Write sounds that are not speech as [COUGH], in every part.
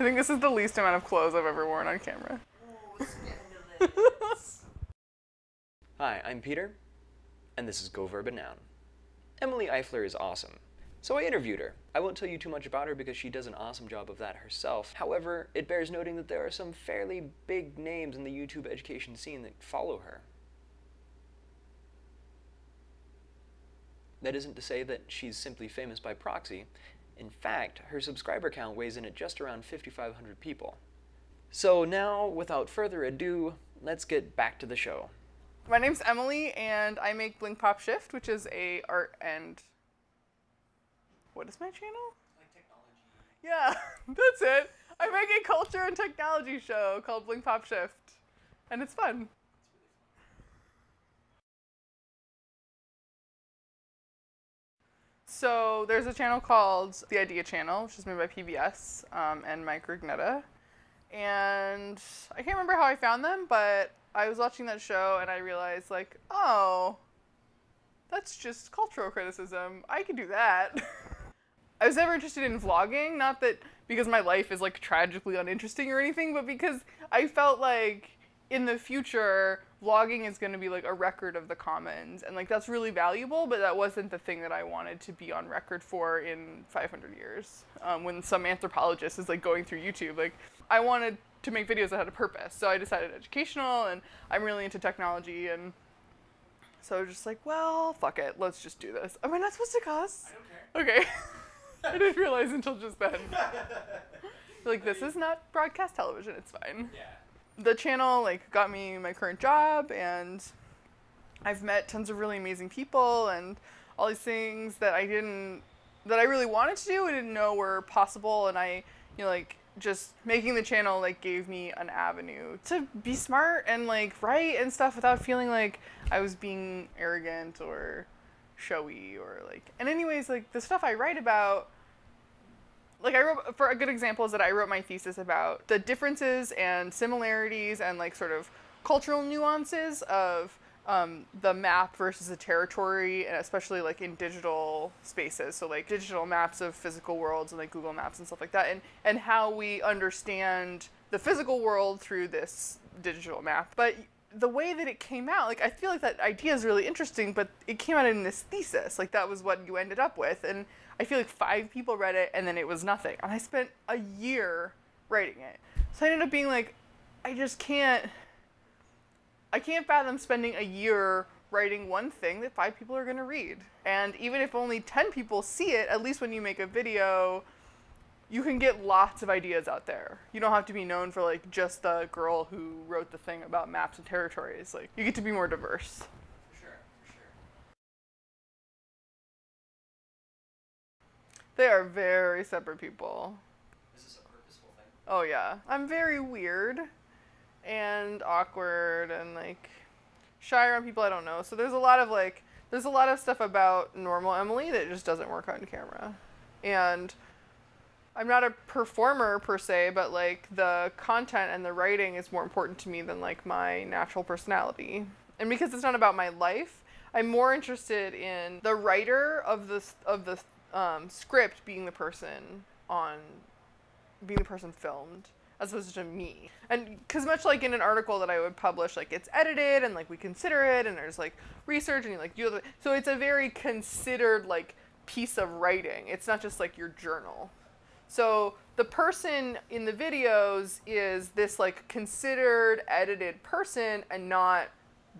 I think this is the least amount of clothes I've ever worn on camera. [LAUGHS] Hi, I'm Peter, and this is Go Verb and Noun. Emily Eifler is awesome. So I interviewed her. I won't tell you too much about her because she does an awesome job of that herself. However, it bears noting that there are some fairly big names in the YouTube education scene that follow her. That isn't to say that she's simply famous by proxy. In fact, her subscriber count weighs in at just around 5,500 people. So now, without further ado, let's get back to the show. My name's Emily, and I make Blink Pop Shift, which is a art and what is my channel? Like technology. Yeah, [LAUGHS] that's it. I make a culture and technology show called Blink Pop Shift, and it's fun. So there's a channel called The Idea Channel, which is made by PBS um, and Mike Rugnetta. And I can't remember how I found them, but I was watching that show and I realized, like, oh, that's just cultural criticism. I could do that. [LAUGHS] I was never interested in vlogging, not that because my life is like tragically uninteresting or anything, but because I felt like in the future vlogging is going to be like a record of the commons and like that's really valuable but that wasn't the thing that i wanted to be on record for in 500 years um, when some anthropologist is like going through youtube like i wanted to make videos that had a purpose so i decided educational and i'm really into technology and so I was just like well fuck it let's just do this. Am i not supposed to cuss? I don't care. okay. [LAUGHS] I didn't realize until just then. [LAUGHS] Like this is not broadcast television it's fine. Yeah. The channel like got me my current job and I've met tons of really amazing people and all these things that I didn't that I really wanted to do I didn't know were possible and I you know like just making the channel like gave me an avenue to be smart and like write and stuff without feeling like I was being arrogant or showy or like and anyways like the stuff I write about like I wrote for a good example is that I wrote my thesis about the differences and similarities and like sort of cultural nuances of um, the map versus the territory, and especially like in digital spaces. So like digital maps of physical worlds and like Google Maps and stuff like that, and and how we understand the physical world through this digital map. But the way that it came out, like I feel like that idea is really interesting, but it came out in this thesis. Like that was what you ended up with, and I feel like five people read it, and then it was nothing. And I spent a year writing it, so I ended up being like, I just can't. I can't fathom spending a year writing one thing that five people are going to read. And even if only 10 people see it, at least when you make a video, you can get lots of ideas out there. You don't have to be known for like just the girl who wrote the thing about maps and territories. Like you get to be more diverse. For sure, for sure. They are very separate people. Is this a purposeful thing? Oh yeah, I'm very weird and awkward and like shy around people I don't know. So there's a lot of like there's a lot of stuff about normal Emily that just doesn't work on camera. And I'm not a performer per se, but like the content and the writing is more important to me than like my natural personality. And because it's not about my life, I'm more interested in the writer of the of the um, script being the person on being the person filmed as opposed to me. And because much like in an article that I would publish, like it's edited and like we consider it and there's like research and you like do so it's a very considered like piece of writing. It's not just like your journal. So the person in the videos is this like considered edited person and not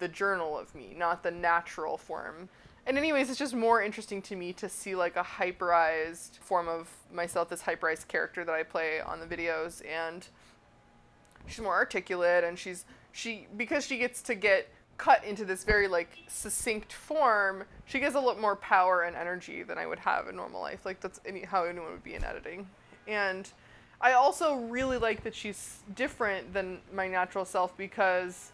the journal of me, not the natural form. And anyways, it's just more interesting to me to see like a hyperized form of myself, this hyperized character that I play on the videos and she's more articulate and she's she because she gets to get cut into this very like succinct form, she gets a lot more power and energy than I would have in normal life. Like that's any how anyone would be in editing. And I also really like that she's different than my natural self because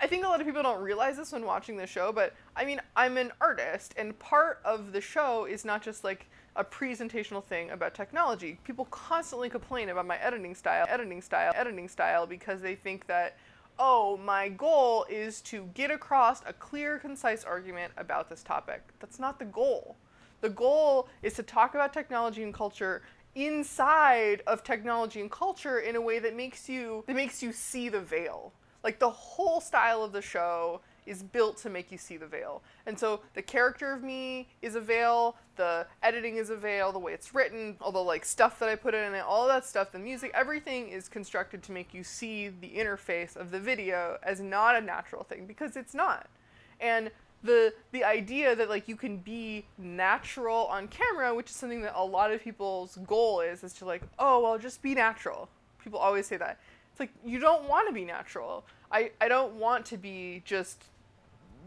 I think a lot of people don't realize this when watching the show, but I mean, I'm an artist, and part of the show is not just like a presentational thing about technology. People constantly complain about my editing style, editing style, editing style because they think that, oh, my goal is to get across a clear, concise argument about this topic. That's not the goal. The goal is to talk about technology and culture inside of technology and culture in a way that makes you that makes you see the veil. Like the whole style of the show is built to make you see the veil. And so the character of me is a veil, the editing is a veil, the way it's written, all the like stuff that I put in it, all that stuff, the music, everything is constructed to make you see the interface of the video as not a natural thing because it's not. And the the idea that like you can be natural on camera, which is something that a lot of people's goal is, is to like, oh well, just be natural. People always say that. It's like you don't want to be natural. I, I don't want to be just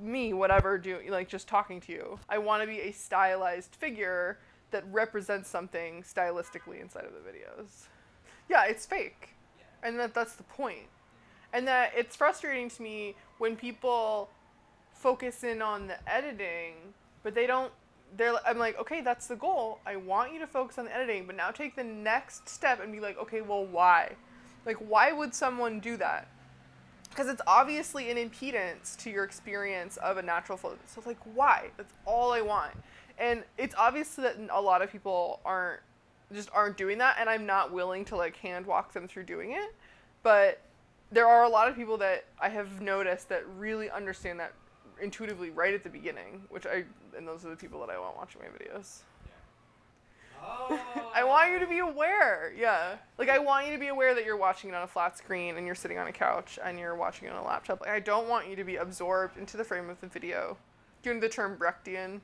me, whatever, doing like just talking to you. I want to be a stylized figure that represents something stylistically inside of the videos. Yeah, it's fake, and that that's the point. point, and that it's frustrating to me when people focus in on the editing, but they don't. They're. I'm like, okay, that's the goal. I want you to focus on the editing, but now take the next step and be like, okay, well, why? Like, why would someone do that? because it's obviously an impedance to your experience of a natural flow. So it's like, why? That's all I want. And it's obvious that a lot of people aren't just aren't doing that, and I'm not willing to like hand walk them through doing it. But there are a lot of people that I have noticed that really understand that intuitively right at the beginning, which I and those are the people that I want watching my videos. [LAUGHS] I want you to be aware. Yeah. Like I want you to be aware that you're watching it on a flat screen and you're sitting on a couch and you're watching it on a laptop. Like I don't want you to be absorbed into the frame of the video. Doing the term Brechtian.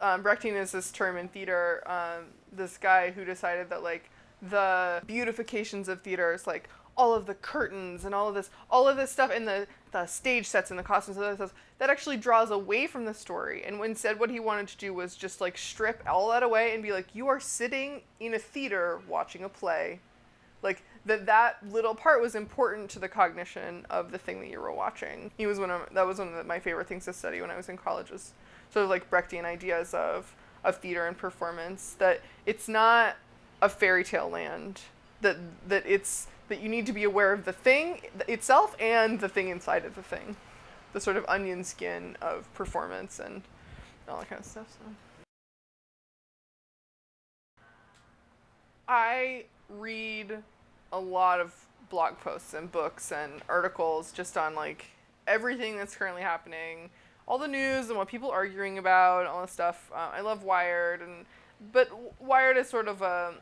Um, Brechtian is this term in theater. Um, this guy who decided that like the beautifications of theater is like all of the curtains and all of this, all of this stuff in the, the stage sets and the costumes and stuff, that actually draws away from the story. And instead, what he wanted to do was just like strip all that away and be like, you are sitting in a theater watching a play. Like that that little part was important to the cognition of the thing that you were watching. He was one of that was one of my favorite things to study when I was in college was sort of like Brechtian ideas of of theater and performance that it's not a fairy tale land that that it's that you need to be aware of the thing itself and the thing inside of the thing. The sort of onion skin of performance and all that kind of stuff. So. I read a lot of blog posts and books and articles just on like everything that's currently happening, all the news and what people are arguing about, all the stuff. Uh, I love Wired and but Wired is sort of a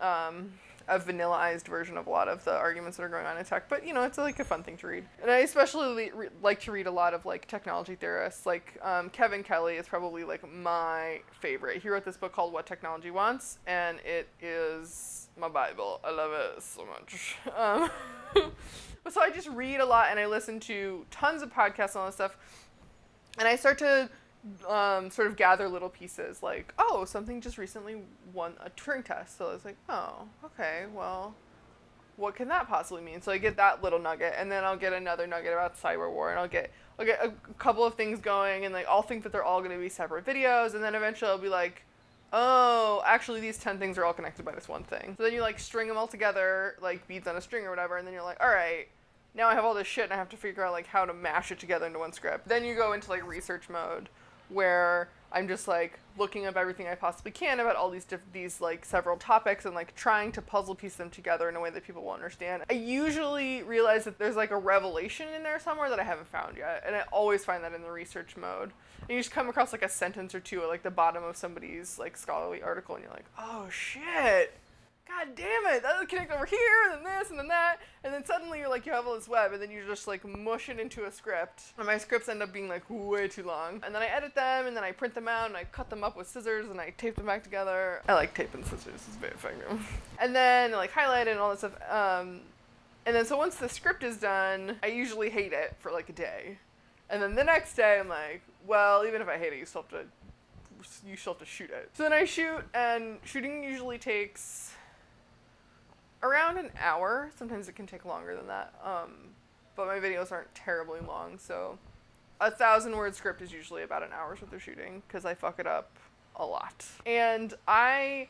um, a vanillaized version of a lot of the arguments that are going on in tech, but you know, it's like a fun thing to read. And I especially re- like to read a lot of like technology theorists. Like um, Kevin Kelly is probably like my favorite. He wrote this book called What Technology Wants, and it is my Bible. I love it so much. [LAUGHS] Um, but [LAUGHS] so I just read a lot and I listen to tons of podcasts and all this stuff. And I start to um, sort of gather little pieces like, oh, something just recently won a Turing test. So I was like, oh, okay, well, what can that possibly mean? So I get that little nugget, and then I'll get another nugget about cyber war, and I'll get I'll get a couple of things going, and like I'll think that they're all going to be separate videos, and then eventually I'll be like, oh, actually these ten things are all connected by this one thing. So then you like string them all together, like beads on a string or whatever, and then you're like, all right. Now I have all this shit and I have to figure out like how to mash it together into one script. Then you go into like research mode where I'm just like looking up everything I possibly can about all these diff- these like several topics and like trying to puzzle piece them together in a way that people will understand. I usually realize that there's like a revelation in there somewhere that I haven't found yet, and I always find that in the research mode. And you just come across like a sentence or two at like the bottom of somebody's like scholarly article, and you're like, oh shit God damn it, that'll connect over here, and then this, and then that. And then suddenly you're like, you have all this web, and then you just like mush it into a script. And my scripts end up being like way too long. And then I edit them, and then I print them out, and I cut them up with scissors, and I tape them back together. I like tape and scissors, it's very effective. [LAUGHS] and then like highlight and all that stuff. Um, and then so once the script is done, I usually hate it for like a day. And then the next day, I'm like, well, even if I hate it, you still have to you still have to shoot it. So then I shoot, and shooting usually takes around an hour. Sometimes it can take longer than that. Um, but my videos aren't terribly long, so a thousand word script is usually about an hour's worth of shooting because I fuck it up a lot. And I,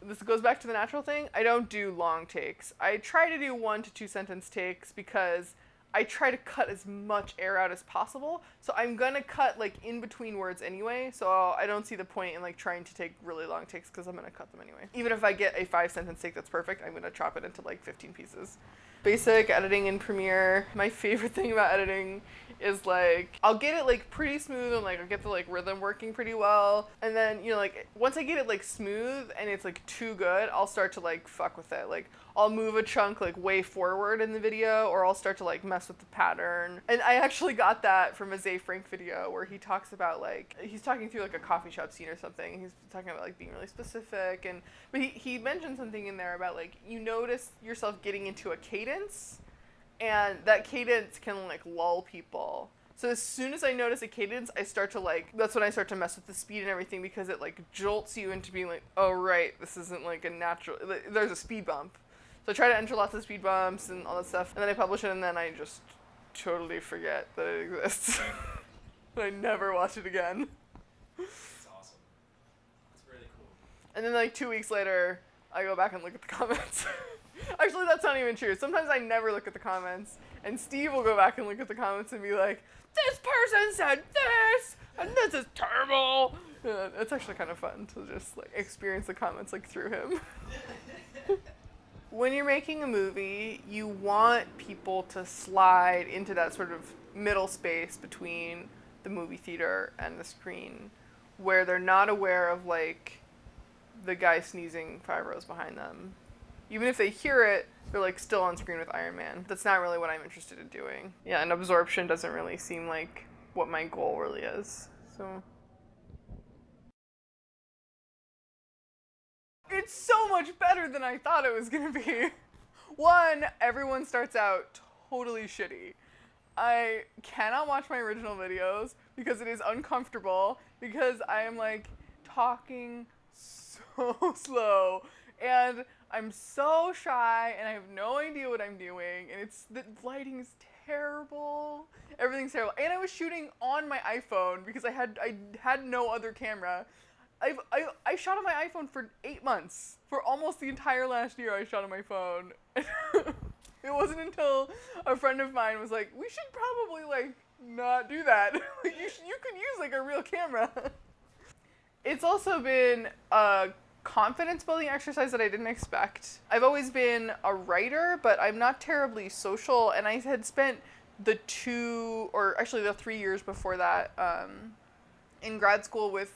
this goes back to the natural thing. I don't do long takes. I try to do one to two sentence takes because I try to cut as much air out as possible. So I'm gonna cut like in between words anyway. So I don't see the point in like trying to take really long takes because I'm gonna cut them anyway. Even if I get a five sentence take that's perfect, I'm gonna chop it into like 15 pieces. Basic editing in Premiere. My favorite [LAUGHS] thing about editing is like I'll get it like pretty smooth and like I'll get the like rhythm working pretty well. And then, you know, like once I get it like smooth and it's like too good, I'll start to like fuck with it. Like I'll move a chunk like way forward in the video or I'll start to like mess with the pattern. And I actually got that from a Ze Frank video where he talks about like he's talking through like a coffee shop scene or something. He's talking about like being really specific and but he, he mentioned something in there about like you notice yourself getting into a cadence and that cadence can like lull people. So as soon as I notice a cadence, I start to like that's when I start to mess with the speed and everything because it like jolts you into being like, oh right, this isn't like a natural. There's a speed bump. So I try to enter lots of speed bumps and all that stuff, and then I publish it, and then I just totally forget that it exists. [LAUGHS] I never watch it again. That's awesome. That's really cool. And then like two weeks later, I go back and look at the [LAUGHS] comments. Actually, that's not even true. Sometimes I never look at the comments, and Steve will go back and look at the comments and be like, "This person said this, and this is terrible." Yeah, it's actually kind of fun to just like experience the comments like through him. [LAUGHS] when you're making a movie, you want people to slide into that sort of middle space between the movie theater and the screen, where they're not aware of like the guy sneezing five rows behind them even if they hear it, they're like still on screen with Iron Man. That's not really what I'm interested in doing. Yeah, and absorption doesn't really seem like what my goal really is. So It's so much better than I thought it was to be. [LAUGHS] One, everyone starts out totally shitty. I cannot watch my original videos because it is uncomfortable because I am like talking [LAUGHS] so slow and I'm so shy and I have no idea what I'm doing and it's the lighting is terrible. Everything's terrible. And I was shooting on my iPhone because I had I had no other camera. I've, I, I shot on my iPhone for eight months. For almost the entire last year, I shot on my phone. [LAUGHS] it wasn't until a friend of mine was like, we should probably, like, not do that. [LAUGHS] you, sh- you could use, like, a real camera. [LAUGHS] it's also been a confidence building exercise that I didn't expect. I've always been a writer, but I'm not terribly social, and I had spent the two, or actually the three years before that, um, in grad school with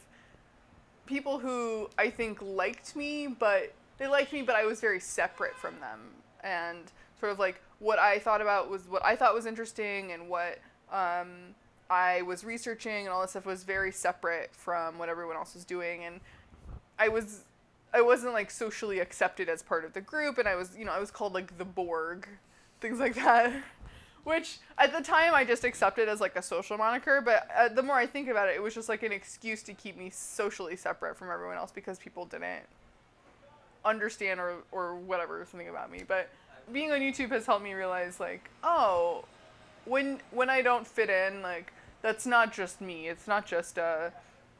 people who I think liked me, but they liked me, but I was very separate from them, and sort of like what I thought about was what I thought was interesting, and what um, I was researching, and all this stuff was very separate from what everyone else was doing, and I was I wasn't like socially accepted as part of the group, and I was, you know, I was called like the Borg, things like that. [LAUGHS] Which at the time I just accepted as like a social moniker, but uh, the more I think about it, it was just like an excuse to keep me socially separate from everyone else because people didn't understand or, or whatever something about me. But being on YouTube has helped me realize like, oh, when when I don't fit in, like that's not just me. It's not just uh,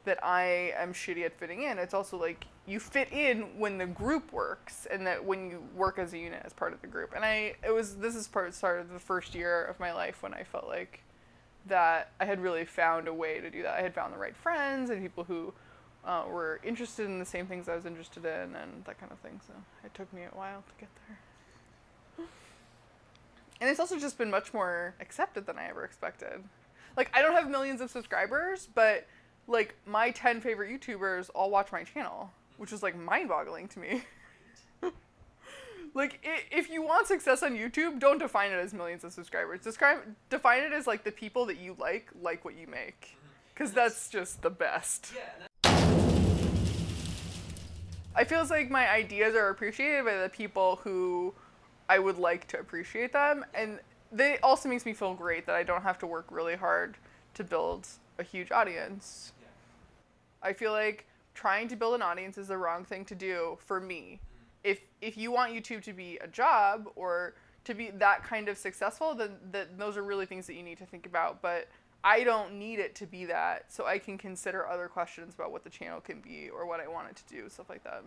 that I am shitty at fitting in. It's also like you fit in when the group works and that when you work as a unit as part of the group. And i it was this is part started the first year of my life when i felt like that i had really found a way to do that. I had found the right friends and people who uh, were interested in the same things i was interested in and that kind of thing. So it took me a while to get there. And it's also just been much more accepted than i ever expected. Like i don't have millions of subscribers but like my 10 favorite youtubers all watch my channel which is like mind-boggling to me. [LAUGHS] like if you want success on YouTube, don't define it as millions of subscribers. Describe define it as like the people that you like like what you make, mm-hmm. because that's just the best. I feel like my ideas are appreciated by the people who I would like to appreciate them, and they also makes me feel great that I don't have to work really hard to build a huge audience. Yeah. I feel like trying to build an audience is the wrong thing to do for me. If if you want YouTube to be a job or to be that kind of successful, then that those are really things that you need to think about. But I don't need it to be that, so I can consider other questions about what the channel can be or what I want it to do, stuff like that.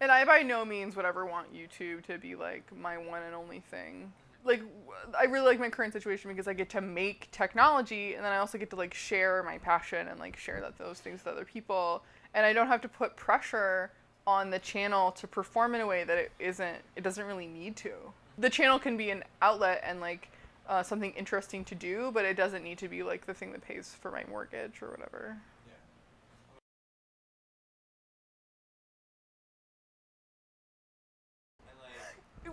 And I by no means would ever want YouTube to be like my one and only thing. Like I really like my current situation because I get to make technology and then I also get to like share my passion and like share that those things with other people and I don't have to put pressure on the channel to perform in a way that it isn't it doesn't really need to. The channel can be an outlet and like uh, something interesting to do, but it doesn't need to be like the thing that pays for my mortgage or whatever.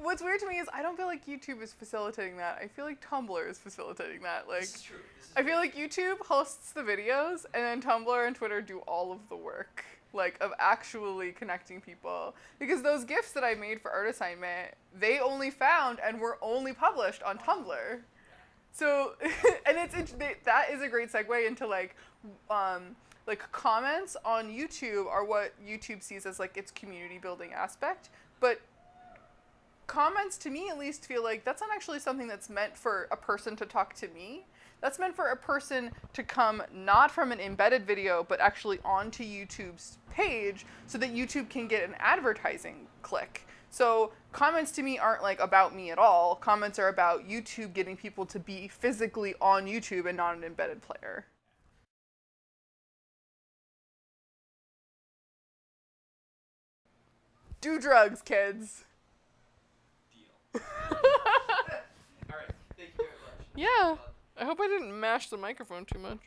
What's weird to me is I don't feel like YouTube is facilitating that. I feel like Tumblr is facilitating that. Like this is true. This is I feel like YouTube hosts the videos and then Tumblr and Twitter do all of the work, like of actually connecting people. Because those gifts that I made for art assignment, they only found and were only published on Tumblr. So, [LAUGHS] and it's that is a great segue into like, um, like comments on YouTube are what YouTube sees as like its community building aspect, but comments to me at least feel like that's not actually something that's meant for a person to talk to me. That's meant for a person to come not from an embedded video, but actually onto YouTube's page so that YouTube can get an advertising click. So comments to me aren't like about me at all. Comments are about YouTube getting people to be physically on YouTube and not an embedded player. Do drugs, kids. Deal. [LAUGHS] All right. Thank you very much. Yeah. I hope I didn't mash the microphone too much.